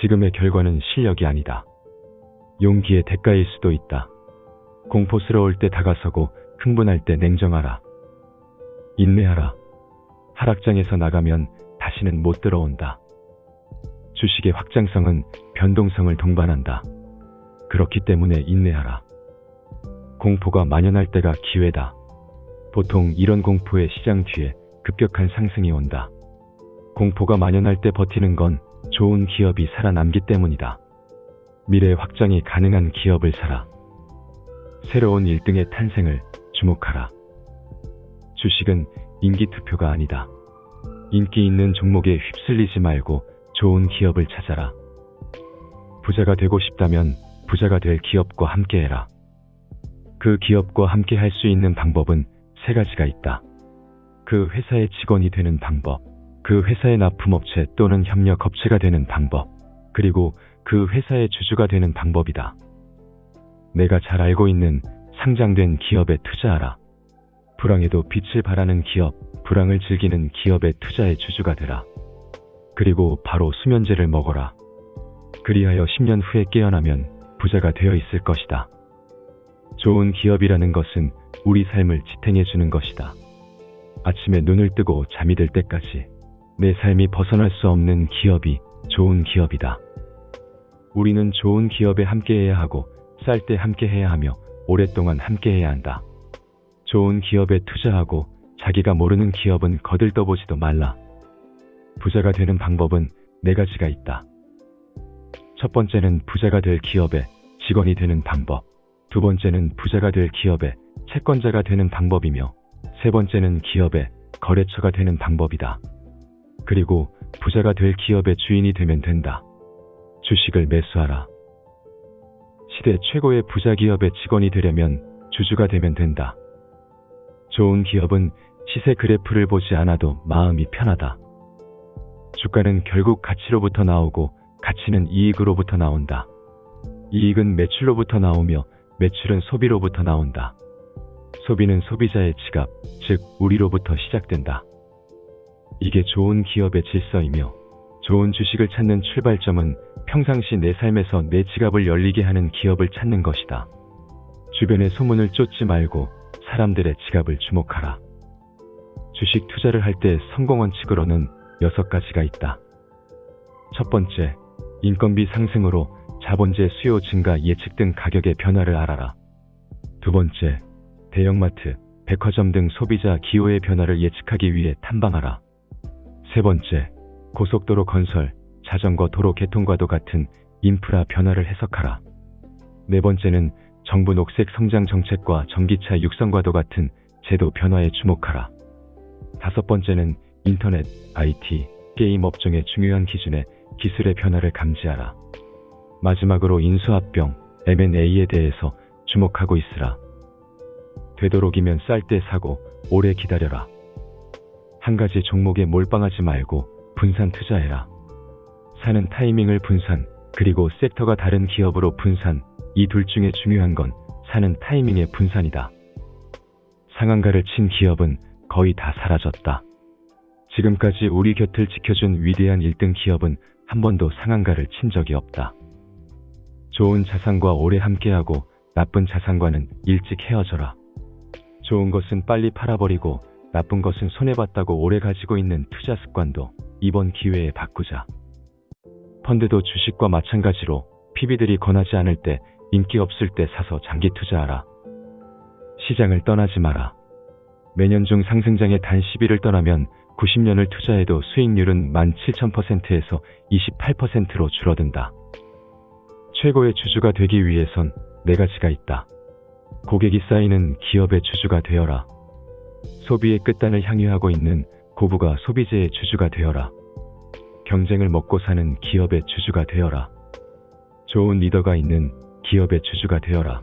지금의 결과는 실력이 아니다. 용기의 대가일 수도 있다. 공포스러울 때 다가서고 흥분할 때 냉정하라. 인내하라. 하락장에서 나가면 다시는 못 들어온다. 주식의 확장성은 변동성을 동반한다. 그렇기 때문에 인내하라. 공포가 만연할 때가 기회다. 보통 이런 공포의 시장 뒤에 급격한 상승이 온다. 공포가 만연할 때 버티는 건 좋은 기업이 살아남기 때문이다. 미래 확장이 가능한 기업을 사라. 새로운 1등의 탄생을 주목하라. 주식은 인기 투표가 아니다. 인기 있는 종목에 휩쓸리지 말고 좋은 기업을 찾아라. 부자가 되고 싶다면 부자가 될 기업과 함께해라. 그 기업과 함께 할 수 있는 방법은 세 가지가 있다. 그 회사의 직원이 되는 방법, 그 회사의 납품업체 또는 협력업체가 되는 방법, 그리고 그 회사의 주주가 되는 방법이다. 내가 잘 알고 있는 상장된 기업에 투자하라. 불황에도 빛을 발하는 기업, 불황을 즐기는 기업의 투자의 주주가 되라. 그리고 바로 수면제를 먹어라. 그리하여 10년 후에 깨어나면 부자가 되어 있을 것이다. 좋은 기업이라는 것은 우리 삶을 지탱해 주는 것이다. 아침에 눈을 뜨고 잠이 들 때까지 내 삶이 벗어날 수 없는 기업이 좋은 기업이다. 우리는 좋은 기업에 함께해야 하고 쌀 때 함께해야 하며 오랫동안 함께해야 한다. 좋은 기업에 투자하고 자기가 모르는 기업은 거들떠보지도 말라. 부자가 되는 방법은 네 가지가 있다. 첫 번째는 부자가 될 기업의 직원이 되는 방법. 두 번째는 부자가 될 기업의 채권자가 되는 방법이며 세 번째는 기업의 거래처가 되는 방법이다. 그리고 부자가 될 기업의 주인이 되면 된다. 주식을 매수하라. 시대 최고의 부자 기업의 직원이 되려면 주주가 되면 된다. 좋은 기업은 시세 그래프를 보지 않아도 마음이 편하다. 주가는 결국 가치로부터 나오고 가치는 이익으로부터 나온다. 이익은 매출로부터 나오며 매출은 소비로부터 나온다. 소비는 소비자의 지갑, 즉 우리로부터 시작된다. 이게 좋은 기업의 질서이며 좋은 주식을 찾는 출발점은 평상시 내 삶에서 내 지갑을 열리게 하는 기업을 찾는 것이다. 주변의 소문을 쫓지 말고 사람들의 지갑을 주목하라. 주식 투자를 할 때 성공 원칙으로는 여섯 가지가 있다. 첫 번째, 인건비 상승으로 자본재 수요 증가 예측 등 가격의 변화를 알아라. 두 번째, 대형마트, 백화점 등 소비자 기호의 변화를 예측하기 위해 탐방하라. 세 번째, 고속도로 건설, 자전거 도로 개통과도 같은 인프라 변화를 해석하라. 네 번째는 정부 녹색 성장 정책과 전기차 육성과도 같은 제도 변화에 주목하라. 다섯 번째는 인터넷, IT, 게임 업종의 중요한 기준에 기술의 변화를 감지하라. 마지막으로 인수합병, M&A에 대해서 주목하고 있으라. 되도록이면 쌀 때 사고 오래 기다려라. 한 가지 종목에 몰빵하지 말고 분산 투자해라. 사는 타이밍을 분산, 그리고 섹터가 다른 기업으로 분산, 이 둘 중에 중요한 건 사는 타이밍의 분산이다. 상한가를 친 기업은 거의 다 사라졌다. 지금까지 우리 곁을 지켜준 위대한 1등 기업은 한 번도 상한가를 친 적이 없다. 좋은 자산과 오래 함께하고 나쁜 자산과는 일찍 헤어져라. 좋은 것은 빨리 팔아버리고 나쁜 것은 손해봤다고 오래 가지고 있는 투자 습관도 이번 기회에 바꾸자. 펀드도 주식과 마찬가지로 PB들이 권하지 않을 때 인기 없을 때 사서 장기 투자하라. 시장을 떠나지 마라. 매년 중 상승장에 단 10일을 떠나면 90년을 투자해도 수익률은 17,000%에서 28%로 줄어든다. 최고의 주주가 되기 위해선 네 가지가 있다. 고객이 쌓이는 기업의 주주가 되어라. 소비의 끝단을 향유하고 있는 고부가 소비재의 주주가 되어라. 경쟁을 먹고 사는 기업의 주주가 되어라. 좋은 리더가 있는 기업의 주주가 되어라.